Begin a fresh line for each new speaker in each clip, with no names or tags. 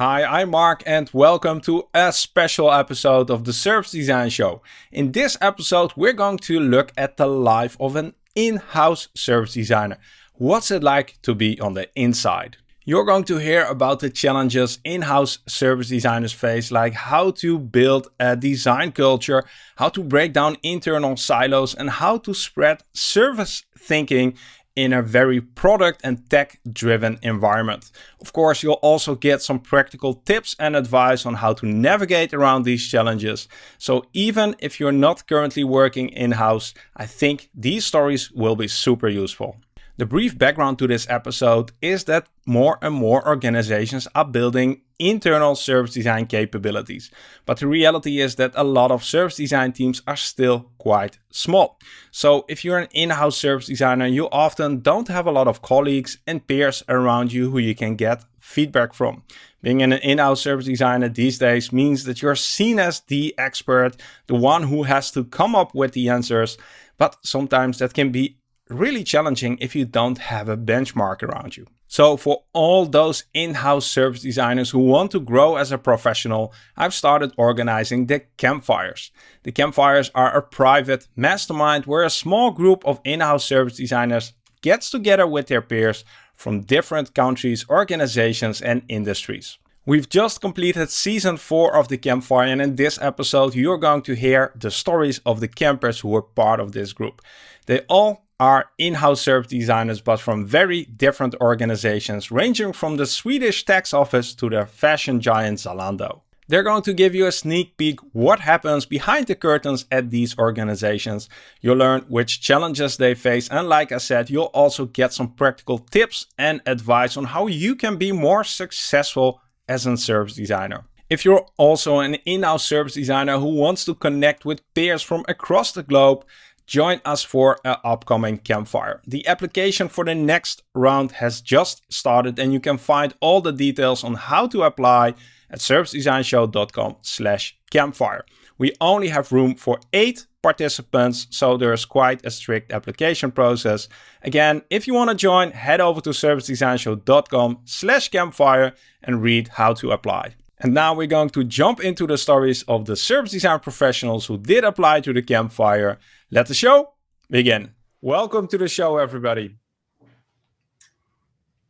Hi, I'm Mark and welcome to a special episode of the Service Design Show. In this episode, we're going to look at the life of an in-house service designer. What's it like to be on the inside? You're going to hear about the challenges in-house service designers face, like how to build a design culture, how to break down internal silos, and how to spread service thinking in a very product and tech driven environment. Of course, you'll also get some practical tips and advice on how to navigate around these challenges. So even if you're not currently working in-house, I think these stories will be super useful. The brief background to this episode is that more and more organizations are building internal service design capabilities. But the reality is that a lot of service design teams are still quite small. So if you're an in-house service designer, you often don't have a lot of colleagues and peers around you who you can get feedback from. Being an in-house service designer these days means that you're seen as the expert, the one who has to come up with the answers. But sometimes that can be really challenging if you don't have a benchmark around you. So for all those in-house service designers who want to grow as a professional, I've started organizing the campfires. The campfires are a private mastermind where a small group of in-house service designers gets together with their peers from different countries, organizations and industries. We've just completed season 4 of the campfire and in this episode you're going to hear the stories of the campers who were part of this group. They all are in-house service designers, but from very different organizations, ranging from the Swedish tax office to the fashion giant Zalando. They're going to give you a sneak peek what happens behind the curtains at these organizations. You'll learn which challenges they face and like I said, you'll also get some practical tips and advice on how you can be more successful as a service designer. If you're also an in-house service designer who wants to connect with peers from across the globe, join us for an upcoming campfire. The application for the next round has just started and you can find all the details on how to apply at servicedesignshow.com slash campfire. We only have room for eight participants, so there's quite a strict application process. Again, if you want to join, head over to servicedesignshow.com slash campfire and read how to apply. And now we're going to jump into the stories of the service design professionals who did apply to the campfire. Let the show begin. Welcome to the show, everybody.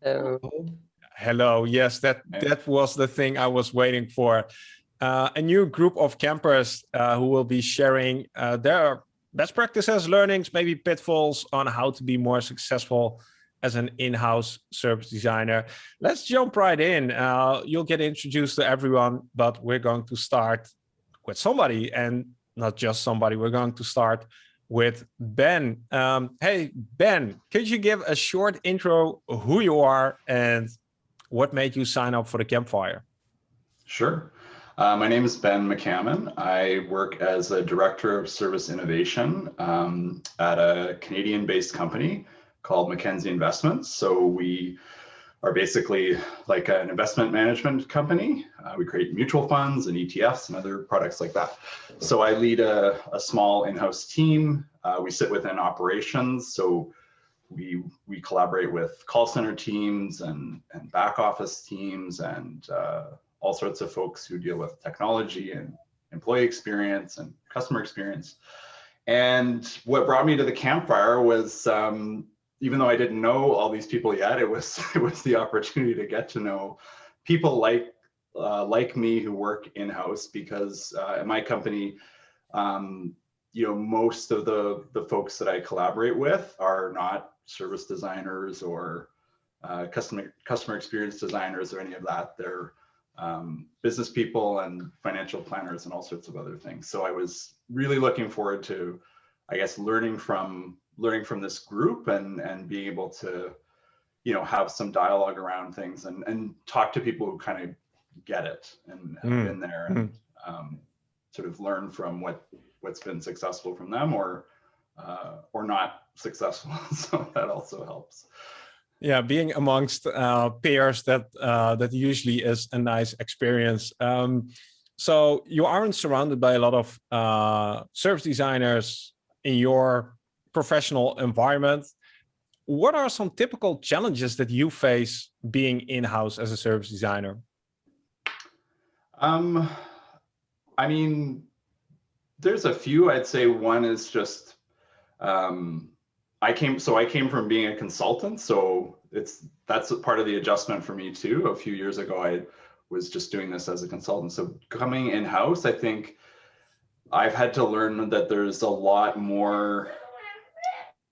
Hello.
Hello. Yes, that, that was the thing I was waiting for. Uh, a new group of campers uh, who will be sharing uh, their best practices, learnings, maybe pitfalls on how to be more successful as an in-house service designer. Let's jump right in. Uh, you'll get introduced to everyone, but we're going to start with somebody and not just somebody. We're going to start with Ben. Um, hey, Ben, could you give a short intro who you are and what made you sign up for the campfire?
Sure. Uh, my name is Ben McCammon. I work as a director of service innovation um, at a Canadian-based company called Mackenzie Investments. So we are basically like an investment management company. Uh, we create mutual funds and ETFs and other products like that. So I lead a, a small in-house team. Uh, we sit within operations. So we, we collaborate with call center teams and, and back office teams and uh, all sorts of folks who deal with technology and employee experience and customer experience. And what brought me to the campfire was um, even though I didn't know all these people yet, it was it was the opportunity to get to know people like uh, like me who work in house because uh, at my company, um, you know, most of the the folks that I collaborate with are not service designers or uh, customer customer experience designers or any of that. They're um, business people and financial planners and all sorts of other things. So I was really looking forward to, I guess, learning from learning from this group and and being able to you know have some dialogue around things and and talk to people who kind of get it and have mm. been there and mm. um, sort of learn from what what's been successful from them or uh, or not successful so that also helps
yeah being amongst uh, peers that uh, that usually is a nice experience um, so you aren't surrounded by a lot of uh, service designers in your professional environment. What are some typical challenges that you face being in-house as a service designer?
Um, I mean, there's a few. I'd say one is just um, I came. So I came from being a consultant. So it's that's part of the adjustment for me too. A few years ago, I was just doing this as a consultant. So coming in house, I think I've had to learn that there's a lot more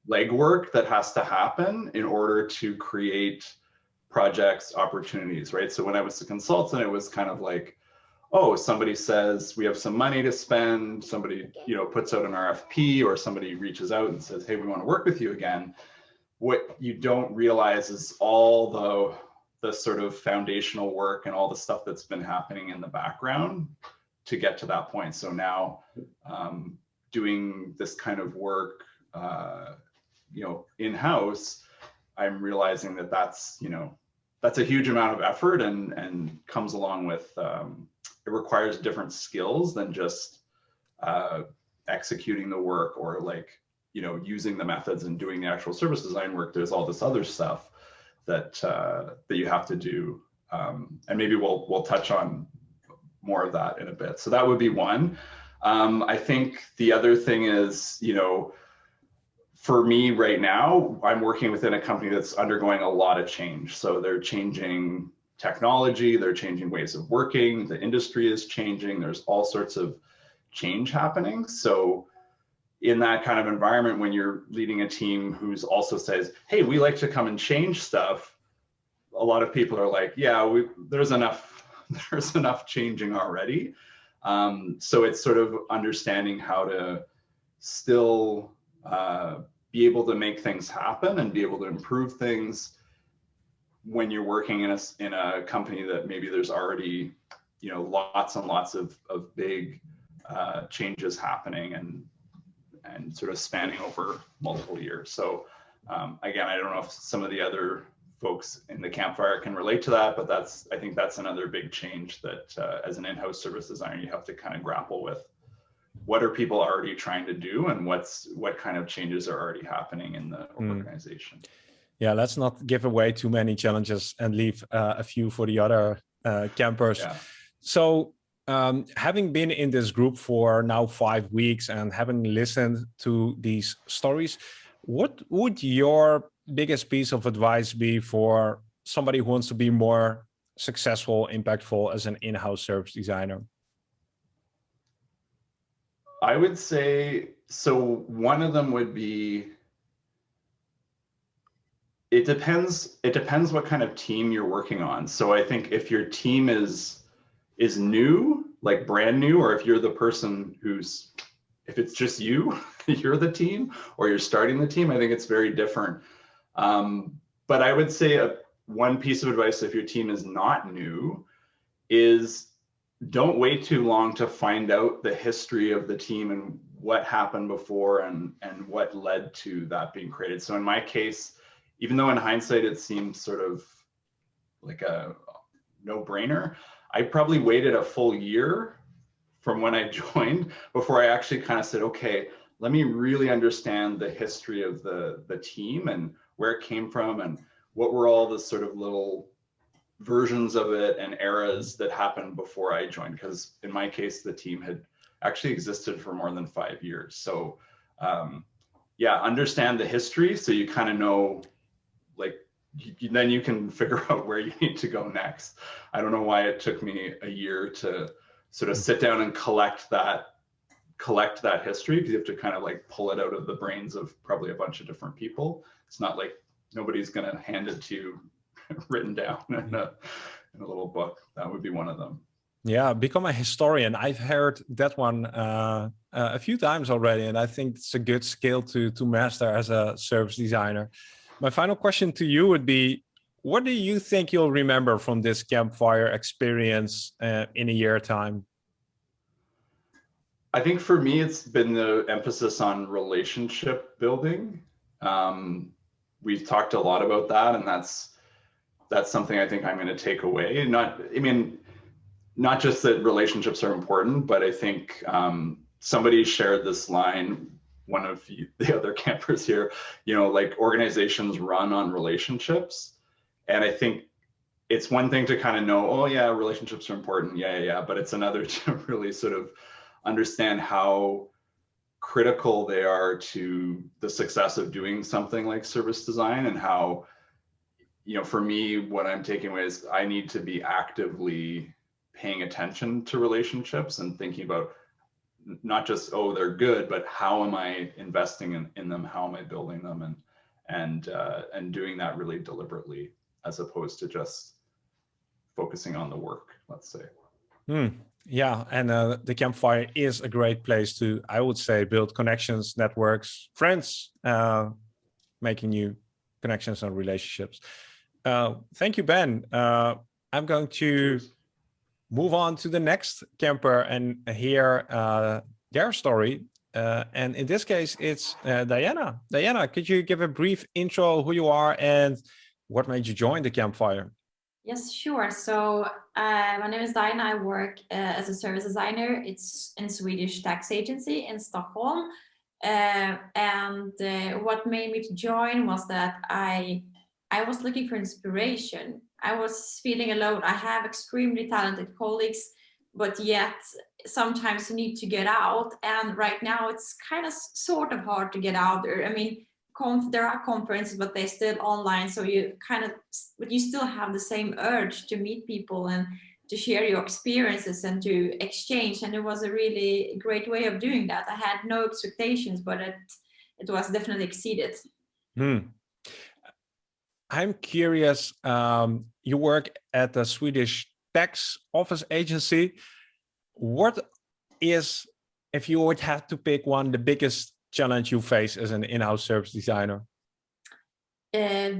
legwork that has to happen in order to create projects opportunities right? So when i was a consultant it was kind of like oh somebody says we have some money to spend somebody you know puts out an rfp or somebody reaches out and says hey we want to work with you again. What you don't realize is all the the sort of foundational work and all the stuff that's been happening in the background to get to that point. So now um, doing this kind of work uh, you know in house i'm realizing that that's you know that's a huge amount of effort and and comes along with um, it requires different skills than just uh, executing the work or like you know using the methods and doing the actual service design work. There's all this other stuff that uh, that you have to do um, and maybe we'll we'll touch on more of that in a bit. So that would be one. Um, i think the other thing is you know for me right now, I'm working within a company that's undergoing a lot of change. So they're changing technology, they're changing ways of working, the industry is changing, there's all sorts of change happening. So in that kind of environment, when you're leading a team who's also says, hey, we like to come and change stuff, a lot of people are like, yeah, we, there's enough, there's enough changing already. Um, so it's sort of understanding how to still uh, be able to make things happen and be able to improve things when you're working in a in a company that maybe there's already you know lots and lots of of big uh, changes happening and and sort of spanning over multiple years. So um, again, I don't know if some of the other folks in the campfire can relate to that, but that's I think that's another big change that uh, as an in-house service designer you have to kind of grapple with what are people already trying to do and what's what kind of changes are already happening in the mm. organization
yeah let's not give away too many challenges and leave uh, a few for the other uh, campers yeah. so um, having been in this group for now five weeks and having listened to these stories what would your biggest piece of advice be for somebody who wants to be more successful impactful as an in-house service designer
I would say so. One of them would be. It depends. It depends what kind of team you're working on. So I think if your team is is new, like brand new, or if you're the person who's, if it's just you, you're the team, or you're starting the team, I think it's very different. Um, but I would say a, one piece of advice if your team is not new is don't wait too long to find out the history of the team and what happened before and and what led to that being created. So in my case even though in hindsight it seems sort of like a no-brainer i probably waited a full year from when i joined before i actually kind of said okay let me really understand the history of the the team and where it came from and what were all the sort of little versions of it and eras that happened before I joined. Because in my case, the team had actually existed for more than five years. So um, yeah, understand the history so you kind of know, like, you, then you can figure out where you need to go next. I don't know why it took me a year to sort of sit down and collect that collect that history because you have to kind of like pull it out of the brains of probably a bunch of different people. It's not like nobody's going to hand it to you written down in a, in a little book. That would be one of them.
Yeah, become a historian. I've heard that one uh, uh, a few times already, and I think it's a good skill to to master as a service designer. My final question to you would be, what do you think you'll remember from this campfire experience uh, in a year time?
I think for me, it's been the emphasis on relationship building. Um, we've talked a lot about that, and that's that's something I think I'm going to take away. Not, I mean, not just that relationships are important, but I think um, somebody shared this line. One of the other campers here, you know, like organizations run on relationships, and I think it's one thing to kind of know, oh yeah, relationships are important. Yeah, yeah, yeah. But it's another to really sort of understand how critical they are to the success of doing something like service design and how, you know, for me, what I'm taking away is I need to be actively paying attention to relationships and thinking about not just, oh, they're good, but how am I investing in, in them? How am I building them? And, and, uh, and doing that really deliberately as opposed to just focusing on the work, let's say.
Hmm. Yeah, and uh, the campfire is a great place to, I would say, build connections, networks, friends, uh, making new connections and relationships. Uh, thank you, Ben. Uh, I'm going to move on to the next camper and hear uh, their story. Uh, and in this case, it's Diana. Diana, could you give a brief intro who you are and what made you join the campfire?
Yes, sure. So uh, my name is Diana. I work uh, as a service designer. It's in Swedish tax agency in Stockholm. Uh, and uh, what made me to join was that I I was looking for inspiration. I was feeling alone. I have extremely talented colleagues, but yet sometimes you need to get out. And right now it's kind of sort of hard to get out there. I mean, there are conferences, but they're still online. So you kind of, but you still have the same urge to meet people and to share your experiences and to exchange. And it was a really great way of doing that. I had no expectations, but it, it was definitely exceeded.
Hmm. I'm curious, um, you work at the Swedish tax office agency. What is, if you would have to pick one, the biggest challenge you face as an in-house service designer?
Uh,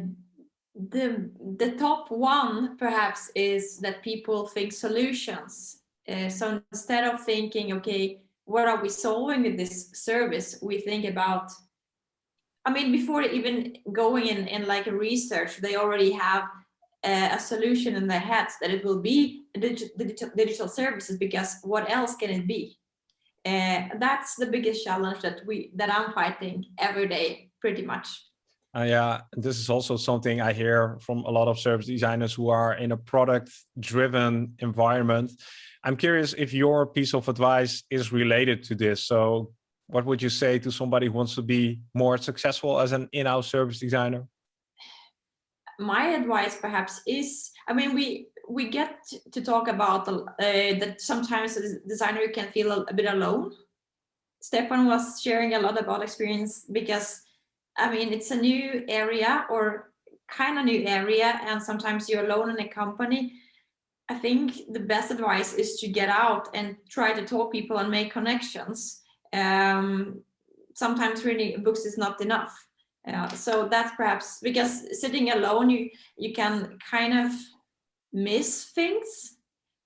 the the top one perhaps is that people think solutions. Uh, so instead of thinking, okay, what are we solving with this service? We think about, I mean, before even going in, in like a research, they already have uh, a solution in their heads that it will be digital, digital services because what else can it be? uh, that's the biggest challenge that we that I'm fighting every day, pretty much.
Uh, yeah, this is also something I hear from a lot of service designers who are in a product-driven environment. I'm curious if your piece of advice is related to this. So what would you say to somebody who wants to be more successful as an in-house service designer?
My advice perhaps is, I mean, we we get to talk about uh, that sometimes the designer can feel a, a, bit alone. Stefan was sharing a lot about experience because, I mean, it's a new area or kind of new area and sometimes you're alone in a company. I think the best advice is to get out and try to talk people and make connections. Um, sometimes reading books is not enough. Uh, so that's perhaps because sitting alone, you you can kind of miss things.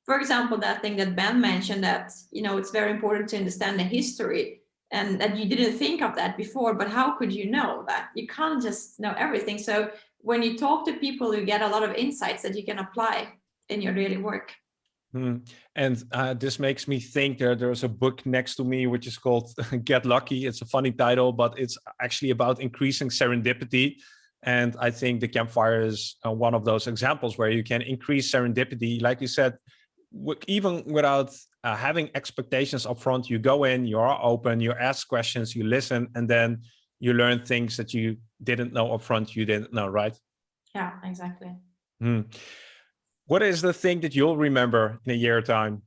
For example, that thing that Ben mentioned that, you know, it's very important to understand the history and that you didn't think of that before, but how could you know that? You can't just know everything. So when you talk to people, you get a lot of insights that you can apply in your daily work.
Hmm. And uh, this makes me think that there's a book next to me, which is called Get Lucky. It's a funny title, but it's actually about increasing serendipity. And I think the campfire is uh, one of those examples where you can increase serendipity. Like you said, even without uh, having expectations up front, you go in, you are open, you ask questions, you listen, and then you learn things that you didn't know up front, you didn't know, right?
Yeah, exactly.
Hmm. What is the thing that you'll remember in a year time?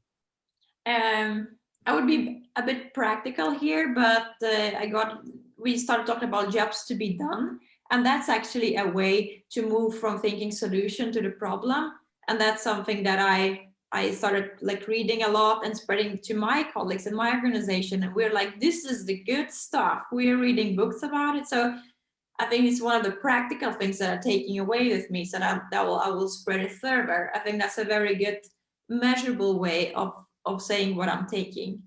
Um, I would be a bit practical here, but uh, I got, we started talking about jobs to be done. And that's actually a way to move from thinking solution to the problem. And that's something that I, I started like reading a lot and spreading to my colleagues in my organization. And we're like, this is the good stuff. We're reading books about it. So I think it's one of the practical things that are taking away with me so that, that will, I will spread it further. I think that's a very good measurable way of, of saying what I'm taking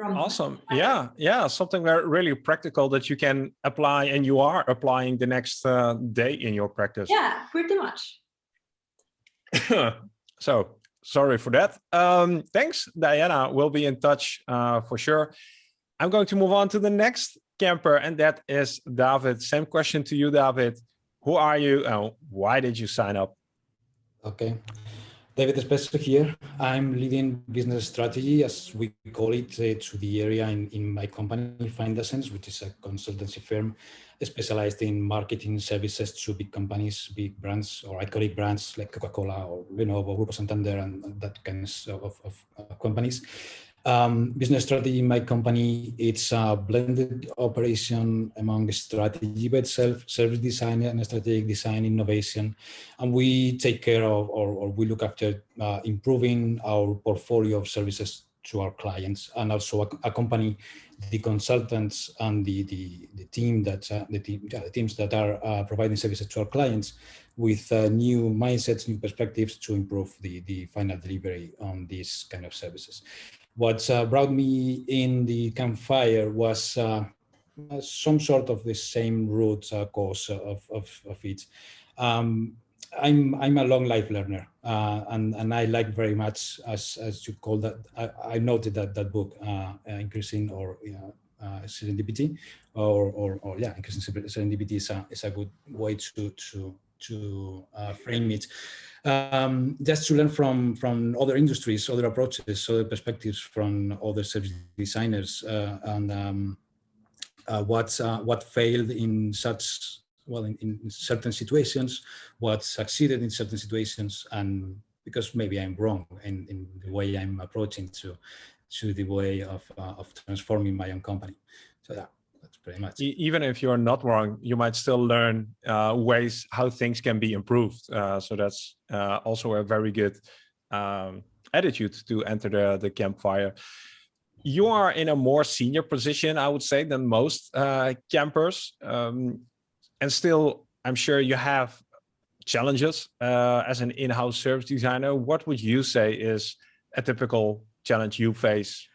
from awesome. yeah yeah something very really practical that you can apply and you are applying the next uh, day in your practice.
Yeah pretty much.
So sorry for that. Um thanks diana. We'll be in touch uh for sure. I'm going to move on to the next camper and that is david same question to you david who are you and why did you sign up
Okay. David Espeso here. I'm leading business strategy, as we call it, uh, to the area in, in my company, Findasense, which is a consultancy firm specialized in marketing services to big companies, big brands, or iconic brands like Coca-Cola or you Lenovo, Grupo Santander, and that kinds of, of, of companies. Um, business strategy in my company, it's a blended operation among strategy by itself, service design and strategic design, innovation. And we take care of, or, or we look after uh, improving our portfolio of services to our clients and also accompany the consultants and the, the, the team that, uh, the, team, yeah, the teams that are uh, providing services to our clients with uh, new mindsets, new perspectives to improve the, the final delivery on these kind of services what uh, brought me in the campfire was uh, some sort of the same root uh, cause of, of, of it. Um, I'm I'm a long life learner, uh, and and I like very much as as you call that. I, I noted that that book, uh, increasing or uh, serendipity, or, or or yeah, increasing serendipity is a is a good way to to to frame it um, just to learn from from other industries, other approaches, other perspectives from other service designers, uh, and um, uh, what uh, what failed in such well in, in, certain situations, what succeeded in certain situations, and because maybe I'm wrong in, in the way I'm approaching to to the way of uh, of transforming my own company. So yeah pretty much.
even if you're not wrong, you might still learn uh, ways how things can be improved. Uh, so that's uh, also a very good um, attitude to enter the, the campfire. You are in a more senior position, I would say, than most uh, campers. Um, and still, I'm sure you have challenges uh, as an in-house service designer. What would you say is a typical challenge you face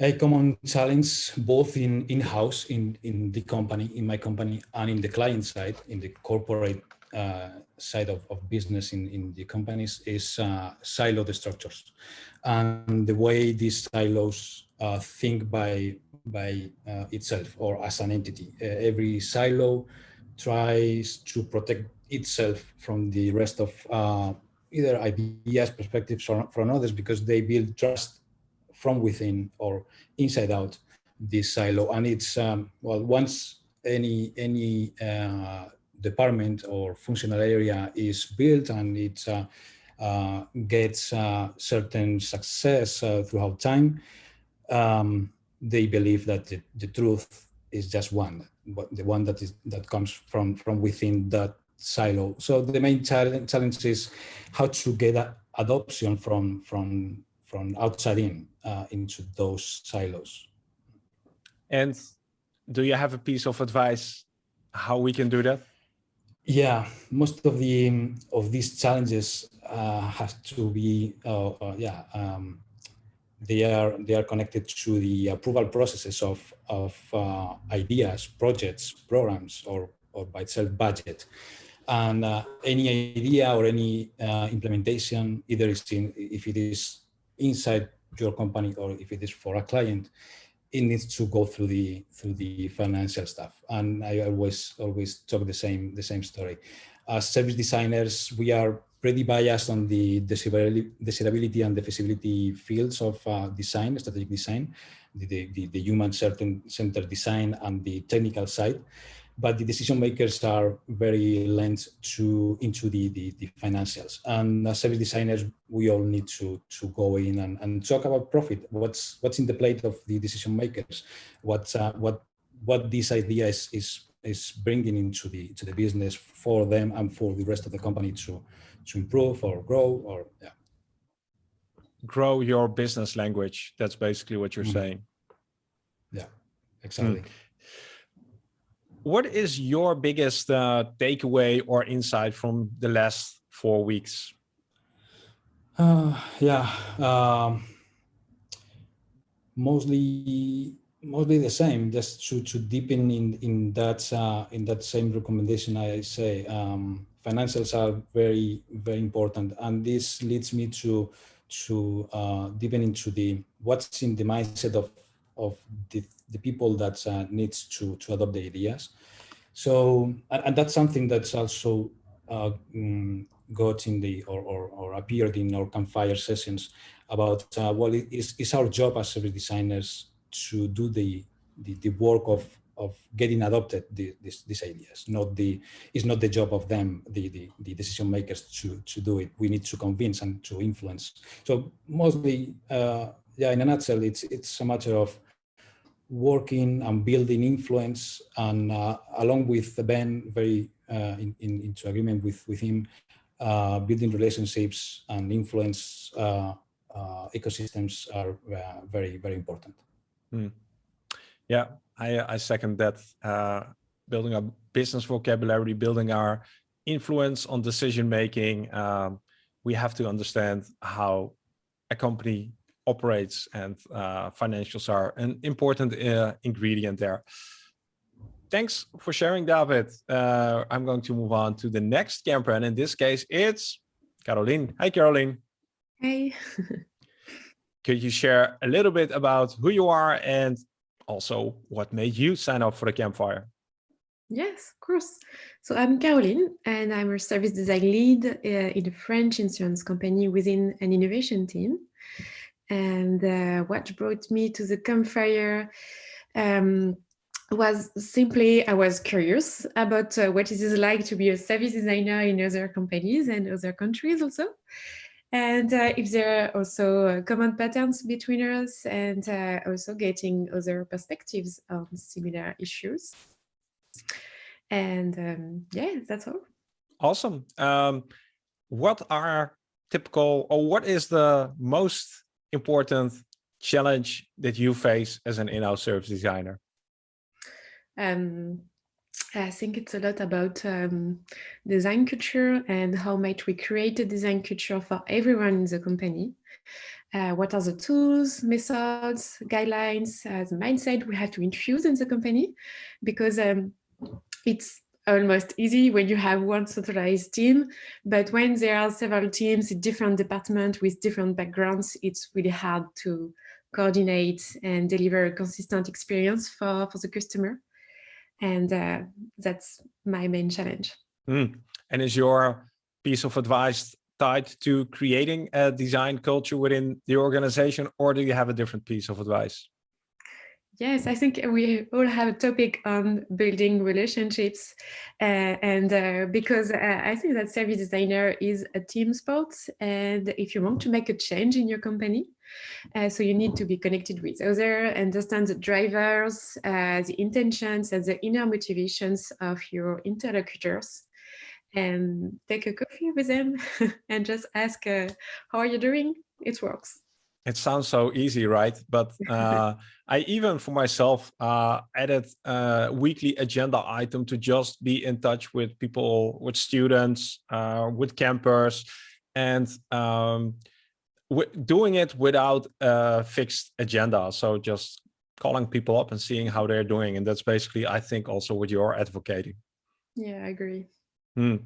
a common challenge both in in-house in in the company in my company and in the client side in the corporate uh, side of, of business in in the companies is uh, silo structures. And the way these silos uh, think by by uh, itself or as an entity. Every silo tries to protect itself from the rest of uh, either ideas perspectives or from others because they build trust from within or inside out this silo. And it's, um, well, once any, any uh, department or functional area is built and it uh, uh, gets uh, certain success uh, throughout time, um, they believe that the, the truth is just one, but the one that is that comes from from within that silo. So the main challenge, challenge is how to get adoption from from from outside in uh, into those silos.
And do you have a piece of advice how we can do that?
Yeah, most of the of these challenges uh, have to be, uh, uh, yeah, um, they are they are connected to the approval processes of of uh, ideas, projects, programs, or or by itself budget. And uh, any idea or any uh, implementation, either is in, if it is inside your company or if it is for a client, it needs to go through the through the financial stuff. And I always always talk the same the same story. As service designers, we are pretty biased on the desirability and the feasibility fields of uh, design, strategic design, the, the, the human centered design and the technical side but the decision makers are very lent to into the, the, the, financials. And as service designers, we all need to to go in and, and talk about profit. What's what's in the plate of the decision makers? What uh, what what this idea is is is bringing into the to the business for them and for the rest of the company to to improve or grow or yeah.
Grow your business language. That's basically what you're mm -hmm. saying.
Yeah, exactly. Mm
what is your biggest uh, takeaway or insight from the last four weeks?
Uh, yeah, um, mostly mostly the same. Just to to deepen in in that uh, in that same recommendation, I say um, financials are very very important, and this leads me to to uh, deepen into the what's in the mindset of of the, the people that uh, needs to, to adopt the ideas. So, and, and that's something that's also uh, mm, got in the or, or, or appeared in our campfire sessions about uh, well, it is, it's our job as service designers to do the, the, the work of of getting adopted the, this, these ideas. Not the it's not the job of them, the, the, the decision makers, to to do it. We need to convince and to influence. So mostly, uh, yeah, in a nutshell, it's it's a matter of working and building influence, and uh, along with Ben, very uh, in, in, into agreement with with him, uh, building relationships and influence uh, uh, ecosystems are very very important.
Mm. Yeah, I, I second that. Uh, building a business vocabulary, building our influence on decision making. Um, we have to understand how a company operates and uh, financials are an important uh, ingredient there. Thanks for sharing, David. Uh, I'm going to move on to the next camper, and in this case, it's Caroline. Hi, Caroline.
Hey.
Could you share a little bit about who you are and also what made you sign up for the campfire?
Yes, of course. So I'm Caroline and I'm a service design lead uh, in a French insurance company within an innovation team. And uh, what brought me to the campfire um, was simply I was curious about uh, what it is like to be a service designer in other companies and other countries also and uh, if there are also uh, common patterns between us and uh, also getting other perspectives on similar issues. And um, yeah, that's all.
Awesome. Um, what are typical or what is the most important challenge that you face as an in-house service designer?
Um, I think it's a lot about um, design culture and how might we create a design culture for everyone in the company. Uh, what are the tools, methods, guidelines, uh, the mindset we have to infuse in the company? Because um, it's almost easy when you have one centralized team, but when there are several teams in different departments with different backgrounds, it's really hard to coordinate and deliver a consistent experience for, for the customer and uh, that's my main challenge.
Mm. And is your piece of advice tied to creating a design culture within the organization, or do you have a different piece of advice?
Yes, I think we all have a topic on building relationships uh, and uh, because uh, I think that service designer is a team sport and if you want to make a change in your company, uh, so you need to be connected with others, understand the drivers, uh, the intentions and the inner motivations of your interlocutors and take a coffee with them and just ask, uh, how are you doing? It works
it sounds so easy, right? But uh, I even for myself uh, added a weekly agenda item to just be in touch with people, with students, uh, with campers, and um, doing it without a fixed agenda. So just calling people up and seeing how they're doing. And that's basically, I think, also what you're advocating.
Yeah, I agree.
Hmm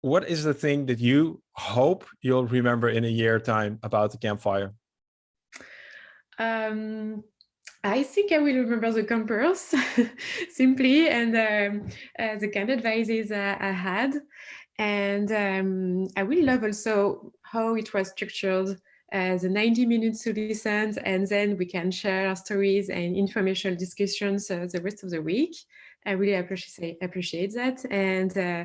what is the thing that you hope you'll remember in a year time about the campfire?
Um, I think I will remember the campers simply and um, uh, the of advices uh, I had. And um, I will love also how it was structured uh, the 90 minutes to listen and then we can share our stories and informational discussions uh, the rest of the week. I really appreciate appreciate that. And uh,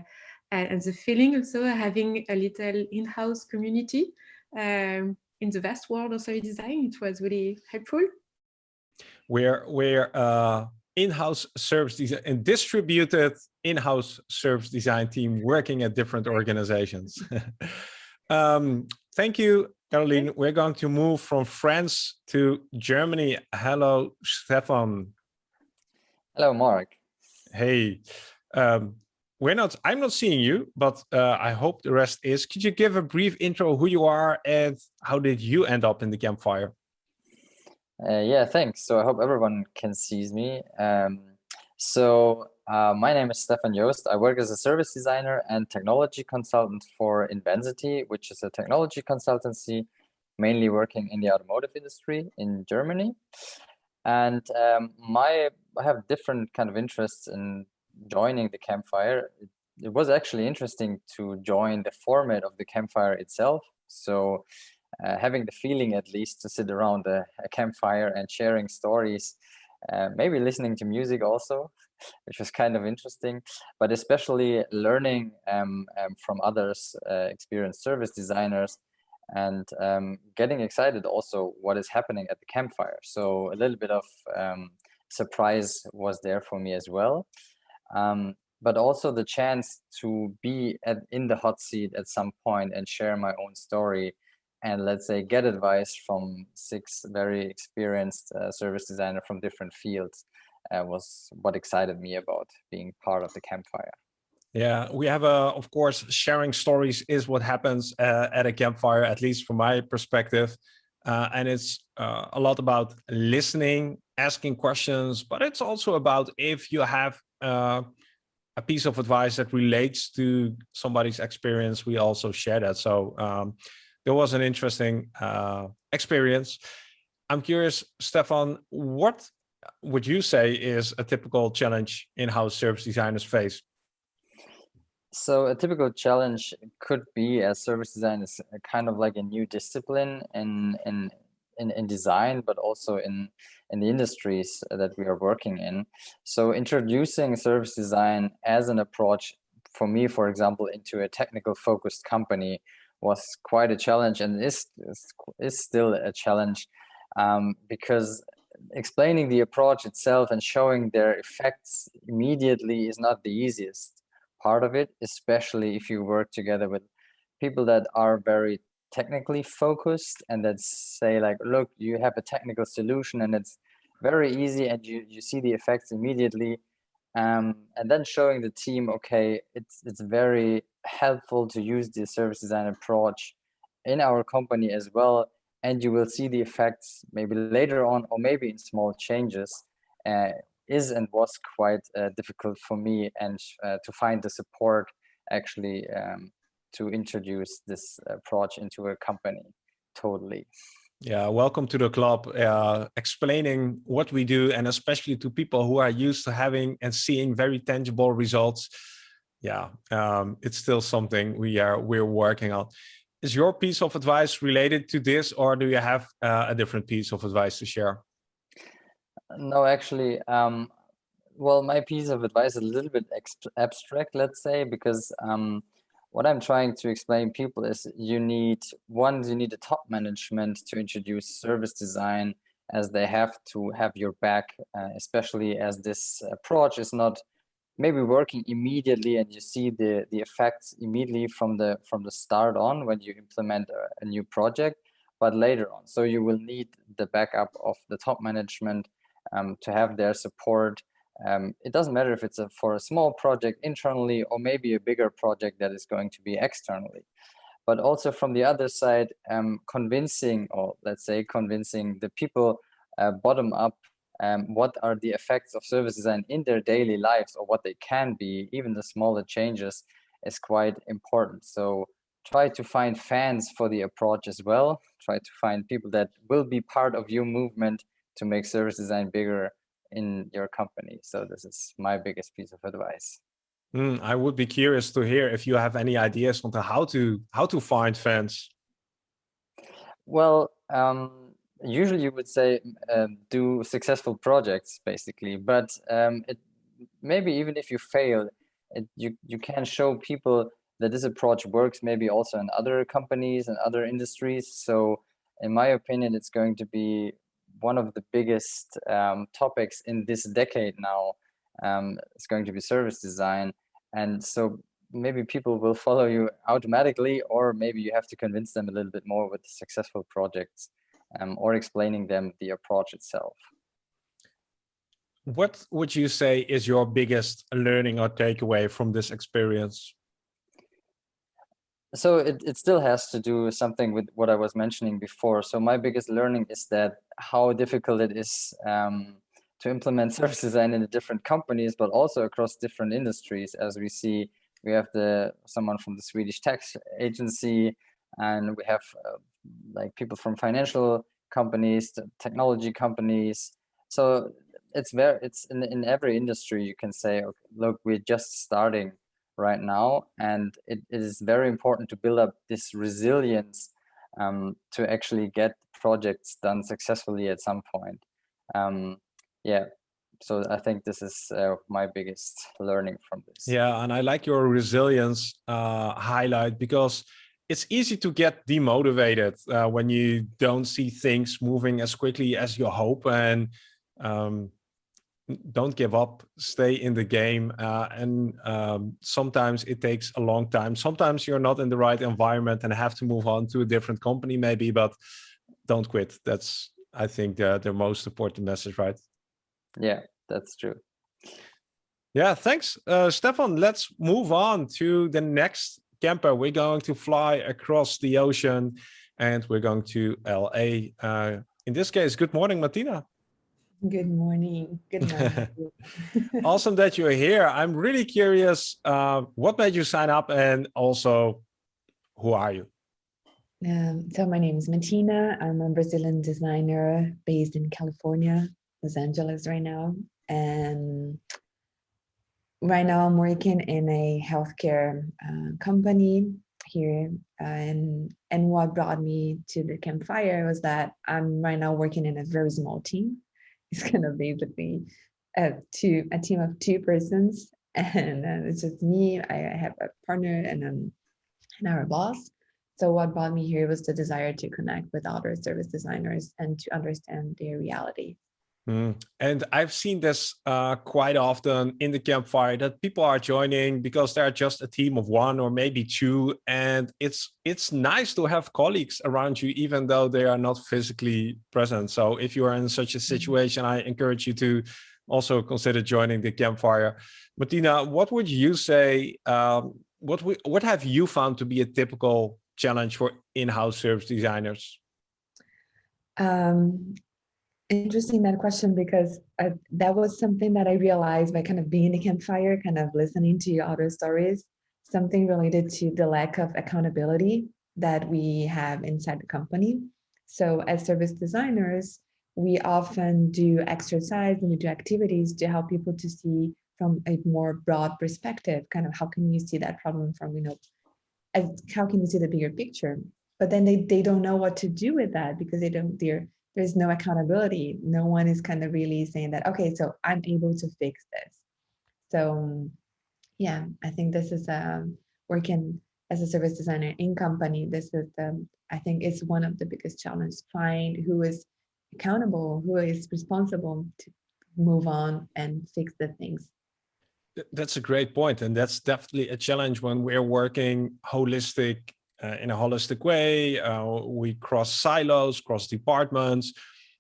and the feeling also having a little in-house community um, in the vast world of service design. It was really helpful.
We're, we're uh, in-house service design and distributed in-house service design team working at different organizations. um, thank you, Caroline. We're going to move from France to Germany. Hello, Stefan.
Hello, Mark.
Hey, um, we're not, I'm not seeing you, but uh, I hope the rest is. Could you give a brief intro who you are and how did you end up in the campfire?
Uh, yeah, thanks. So I hope everyone can see me. Um, so uh, my name is Stefan Joost. I work as a service designer and technology consultant for Invensity, which is a technology consultancy mainly working in the automotive industry in Germany. And um, my I have different kind of interests in joining the campfire. It it was actually interesting to join the format of the campfire itself. So uh, having the feeling at least to sit around a, a campfire and sharing stories, uh, maybe listening to music also, which was kind of interesting, but especially learning um, um, from others, uh, experienced service designers, and um, getting excited also what is happening at the campfire. So a little bit of um, surprise was there for me as well. Um, but also the chance to be at, in the hot seat at some point and share my own story and let's say get advice from six very experienced uh, service designer from different fields uh, was what excited me about being part of the campfire.
Yeah, we have a, of course, sharing stories is what happens uh, at a campfire, at least from my perspective. Uh, and it's uh, a lot about listening, asking questions, but it's also about if you have uh, a piece of advice that relates to somebody's experience, we also share that. So um, there was an interesting uh, experience. I'm curious, Stefan, what would you say is a typical challenge in-house service designers face?
So a typical challenge could be as service design is kind of like a new discipline in, in, in, in design, but also in, in the industries that we are working in. So introducing service design as an approach for me, for example, into a technical focused company was quite a challenge and is, is, still a challenge um, because explaining the approach itself and showing their effects immediately is not the easiest part of it, especially if you work together with people that are very technically focused and that say like, look, you have a technical solution and it's very easy and you, you see the effects immediately. Um, and then showing the team, okay, it's, it's very helpful to use the service design approach in our company as well and you will see the effects maybe later on or maybe in small changes uh, is and was quite uh, difficult for me and uh, to find the support actually um, to introduce this approach into a company. Totally.
Yeah welcome to the club. Uh, explaining what we do and especially to people who are used to having and seeing very tangible results. Yeah um, it's still something we are we're working on. Is your piece of advice related to this or do you have uh, a different piece of advice to share?
No, actually, um, well, my piece of advice is a little bit abstract, let's say, because um, what I'm trying to explain people is you need, one, you need a top management to introduce service design as they have to have your back, uh, especially as this approach is not maybe working immediately and you see the the effects immediately from the from the start on when you implement a, a, new project but later on. So you will need the backup of the top management um, to have their support um, it doesn't matter if it's a, for a small project internally or maybe a bigger project that is going to be externally but also from the other side um, convincing or let's say convincing the people uh, bottom up um, what are the effects of service design in their daily lives or what they can be, even the smaller changes is quite important. So try to find fans for the approach as well. Try to find people that will be part of your movement to make service design bigger in your company. So this is my biggest piece of advice.
Mm, I would be curious to hear if you have any ideas on how to how to find fans.
Well, um, usually you would say um, do successful projects basically but um, it, maybe even if you fail it, you you can show people that this approach works maybe also in other companies and other industries so in my opinion it's going to be one of the biggest um, topics in this decade now um, it's going to be service design and so maybe people will follow you automatically or maybe you have to convince them a little bit more with successful projects um, or explaining them the approach itself.
What would you say is your biggest learning or takeaway from this experience?
So it, it still has to do something with what I was mentioning before. So my biggest learning is that how difficult it is um, to implement service design in the different companies, but also across different industries. As we see, we have the someone from the Swedish tax agency, and we have uh, like people from financial companies, technology companies. So it's very it's in in every industry you can say, okay, look, we're just starting right now. And it, it is very important to build up this resilience um, to actually get projects done successfully at some point. Um, yeah, so I think this is uh, my biggest learning from this.
Yeah, and I like your resilience uh, highlight because it's easy to get demotivated uh, when you don't see things moving as quickly as you hope and um, don't give up, stay in the game. Uh, and um, sometimes it takes a long time. Sometimes you're not in the right environment and have to move on to a different company maybe, but don't quit. That's, I think, the, the most important message, right?
Yeah, that's true.
Yeah, thanks, uh, Stefan. Let's move on to the next camper. We're going to fly across the ocean and we're going to LA. Uh, in this case, good morning, Martina.
Good morning. Good morning.
awesome that you're here. I'm really curious, uh, what made you sign up and also who are you?
Um, so my name is Martina. I'm a Brazilian designer based in California, Los Angeles right now. And right now I'm working in a healthcare uh, company here. Uh, and, and what brought me to the campfire was that I'm right now working in a very small team it's gonna be basically a two a team of two persons, and uh, it's just me. I have a partner and um and our boss. So what brought me here was the desire to connect with other service designers and to understand their reality.
Mm. And I've seen this uh, quite often in the campfire that people are joining because they're just a team of one or maybe two. And it's it's nice to have colleagues around you, even though they are not physically present. So if you are in such a mm-hmm. situation, I encourage you to also consider joining the campfire. Martina, what would you say, um, what, we, what have you found to be a typical challenge for in-house service designers?
Um, interesting that question because uh, that was something that I realized by kind of being in the campfire, kind of listening to your other stories, something related to the lack of accountability that we have inside the company. So as service designers, we often do exercise and we do activities to help people to see from a more broad perspective, kind of how can you see that problem from, you know, as how can you see the bigger picture? But then they, they don't know what to do with that because they don't, they're there's no accountability. No one is kind of really saying that, okay, so I'm able to fix this. So yeah, I think this is um, working as a service designer in company. This is the, I think it's one of the biggest challenges, find who is accountable, who is responsible to move on and fix the things.
That's a great point. And that's definitely a challenge when we're working holistic uh, in a holistic way. Uh, we cross silos, cross departments.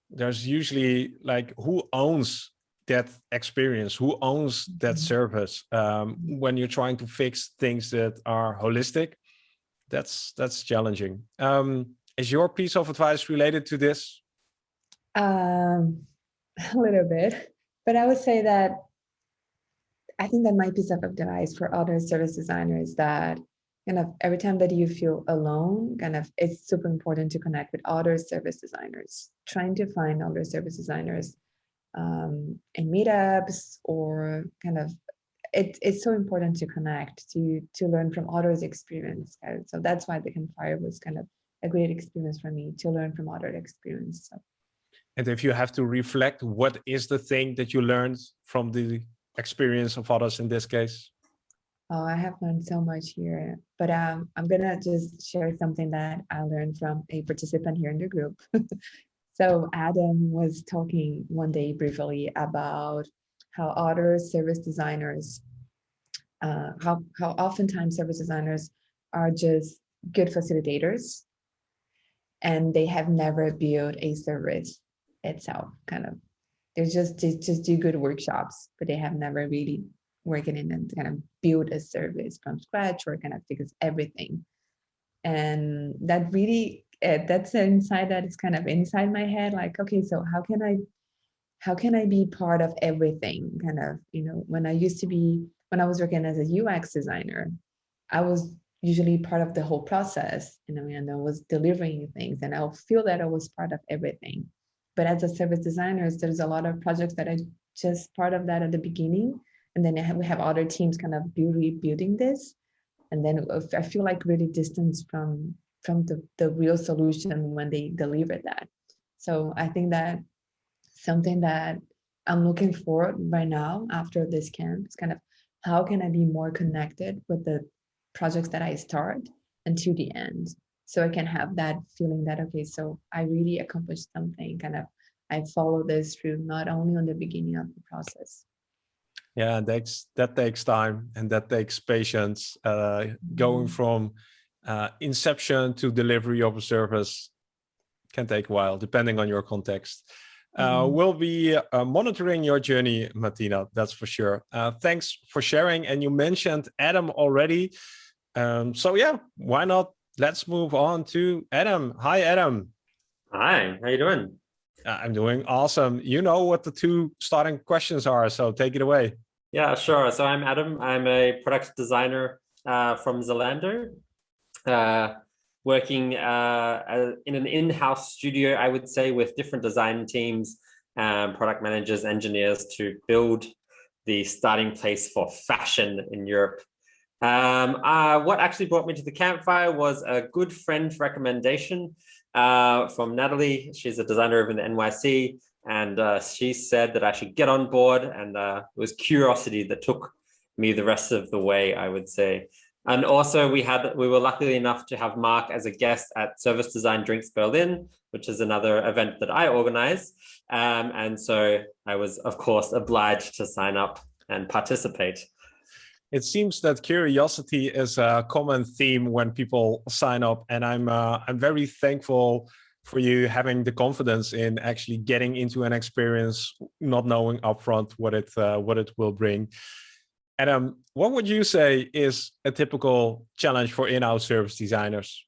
There's usually like who owns that experience, who owns that mm-hmm. service um, when you're trying to fix things that are holistic. That's that's challenging. Um, is your piece of advice related to this?
Um, a little bit, but I would say that I think that my piece of advice for other service designers that kind of every time that you feel alone, kind of it's super important to connect with other service designers, trying to find other service designers um, in meetups or kind of it, it's so important to connect to to learn from others experience so that's why the campfire was kind of a great experience for me to learn from other experience so.
and if you have to reflect what is the thing that you learned from the experience of others in this case
Oh, I have learned so much here, but um, I'm gonna just share something that I learned from a participant here in the group. so Adam was talking one day briefly about how other service designers, uh, how, how oftentimes service designers are just good facilitators and they have never built a service itself, kind of. They're just, just, just do good workshops, but they have never really working in and kind of build a service from scratch or kind of fix everything. And that really, uh, that's an insight that is kind of inside my head, like, okay, so how can I, how can I be part of everything? Kind of, you know, when I used to be, when I was working as a UX designer, I was usually part of the whole process, you know, and I was delivering things and I'll feel that I was part of everything. But as a service designer, there's a lot of projects that I just part of that at the beginning and then we have other teams kind of rebuilding this. And then i feel like really distance from from the, the real solution when they deliver that. So i think that something that i'm looking forward right now after this camp is kind of how can i be more connected with the projects that i start until the end. So i can have that feeling that okay so i really accomplished something kind of i follow this through not only on the beginning of the process
yeah and that's that takes time and that takes patience uh, going mm-hmm. from uh, inception to delivery of a service can take a while depending on your context uh, mm. we'll be uh, monitoring your journey martina that's for sure uh, thanks for sharing and you mentioned adam already um, so yeah why not let's move on to adam hi adam
hi how you doing
I'm doing awesome. You know what the two starting questions are, so take it away.
Yeah, sure. So I'm Adam. I'm a product designer uh, from Zalando, uh, working uh, in an in-house studio, I would say, with different design teams, um, product managers, engineers to build the starting place for fashion in Europe. Um, uh, what actually brought me to the campfire was a good friend recommendation uh, from Natalie. She's a designer over in the NYC and uh, she said that I should get on board and uh, it was curiosity that took me the rest of the way, I would say. And also we had we were lucky enough to have Mark as a guest at Service Design Drinks Berlin, which is another event that I organize. Um, and so I was, of course, obliged to sign up and participate.
It seems that curiosity is a common theme when people sign up, and I'm uh, I'm very thankful for you having the confidence in actually getting into an experience, not knowing upfront what it uh, what it will bring. Adam, what would you say is a typical challenge for in-house service designers?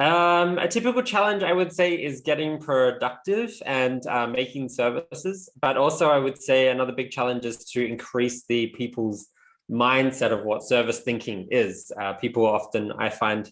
Um, a typical challenge, I would say, is getting productive and uh, making services. But also, I would say another big challenge is to increase the people's mindset of what service thinking is. Uh, people often, I find,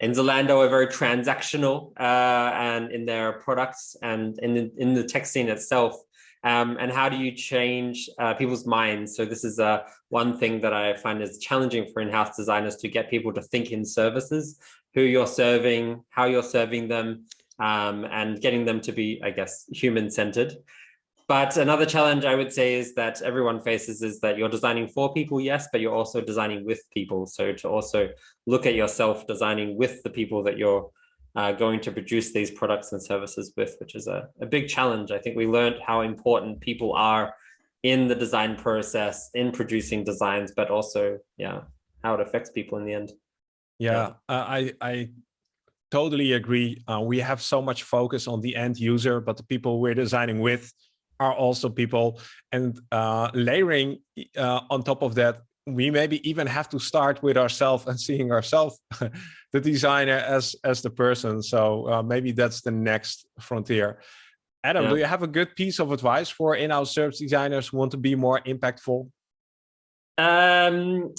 in Zalando are very transactional uh, and in their products and in the, in the tech scene itself. Um, and how do you change uh, people's minds? So this is uh, one thing that I find is challenging for in-house designers to get people to think in services, who you're serving, how you're serving them, um, and getting them to be, I guess, human-centered. But another challenge I would say is that everyone faces is that you're designing for people, yes, but you're also designing with people. So to also look at yourself designing with the people that you're uh, going to produce these products and services with, which is a, a big challenge. I think we learned how important people are in the design process, in producing designs, but also, yeah, how it affects people in the end.
Yeah, yeah. Uh, I, I totally agree. Uh, we have so much focus on the end user, but the people we're designing with are also people. And uh, layering uh, on top of that we maybe even have to start with ourselves and seeing ourselves the designer as as the person. So uh, maybe that's the next frontier. Adam yeah. do you have a good piece of advice for in-house service designers who want to be more impactful?
Um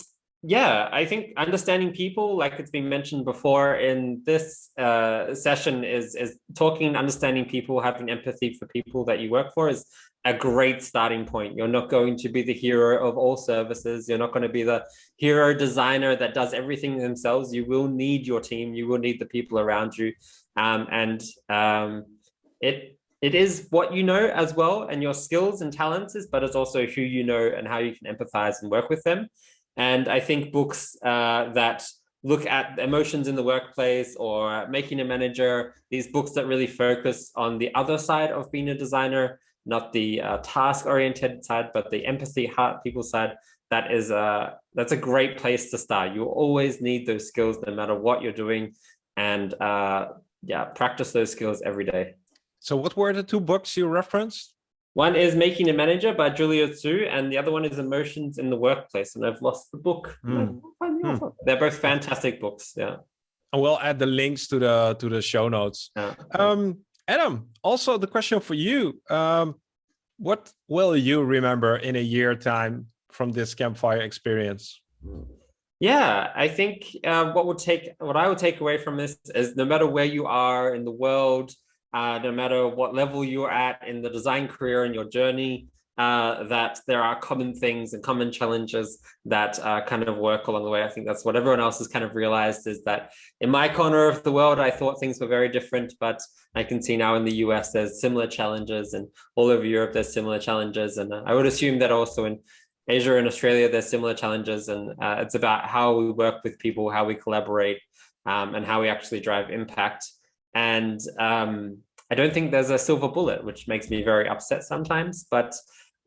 yeah, I think understanding people, like it's been mentioned before in this uh, session, is is talking and understanding people, having empathy for people that you work for is a great starting point. You're not going to be the hero of all services. You're not going to be the hero designer that does everything themselves. You will need your team. You will need the people around you, um, and um, it it is what you know as well, and your skills and talents is, but it's also who you know and how you can empathize and work with them. And I think books uh, that look at emotions in the workplace or making a manager, these books that really focus on the other side of being a designer, not the uh, task oriented side, but the empathy, heart, people side, that is a, that's a great place to start. You always need those skills no matter what you're doing. And uh, yeah, practice those skills every day.
So what were the two books you referenced?
One is Making a Manager by Julia Zhuo, and the other one is Emotions in the Workplace. And I've lost the book. Mm. Mm. They're both fantastic books. Yeah.
And we'll add the links to the to the show notes. Yeah. Um, Adam, also the question for you. Um, what will you remember in a year time from this campfire experience?
Yeah, I think uh, what would take what I would take away from this is no matter where you are in the world, uh, no matter what level you're at in the design career and your journey, uh, that there are common things and common challenges that uh, kind of work along the way. I think that's what everyone else has kind of realized is that in my corner of the world, I thought things were very different, but I can see now in the US, there's similar challenges and all over Europe, there's similar challenges. And uh, I would assume that also in Asia and Australia, there's similar challenges. And uh, it's about how we work with people, how we collaborate, um, and how we actually drive impact. And um, I don't think there's a silver bullet, which makes me very upset sometimes, but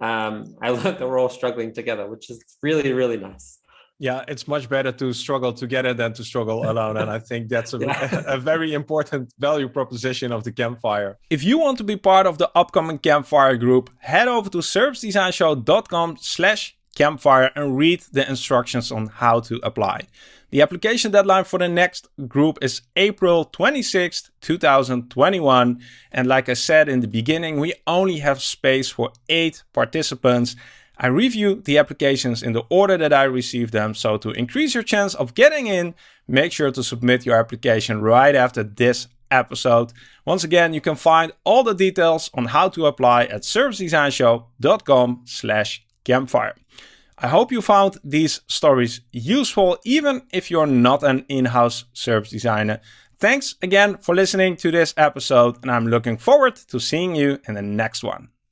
um, I learned that we're all struggling together, which is really, really nice.
Yeah, it's much better to struggle together than to struggle alone. and I think that's a, yeah. a, very important value proposition of the campfire. If you want to be part of the upcoming campfire group, head over to servicedesignshow.com slash campfire and read the instructions on how to apply. The application deadline for the next group is April 26th, 2021. And like I said in the beginning, we only have space for eight participants. I review the applications in the order that I receive them. So to increase your chance of getting in, make sure to submit your application right after this episode. Once again, you can find all the details on how to apply at servicedesignshow.com slash campfire. I hope you found these stories useful, even if you're not an in-house service designer. Thanks again for listening to this episode, and I'm looking forward to seeing you in the next one.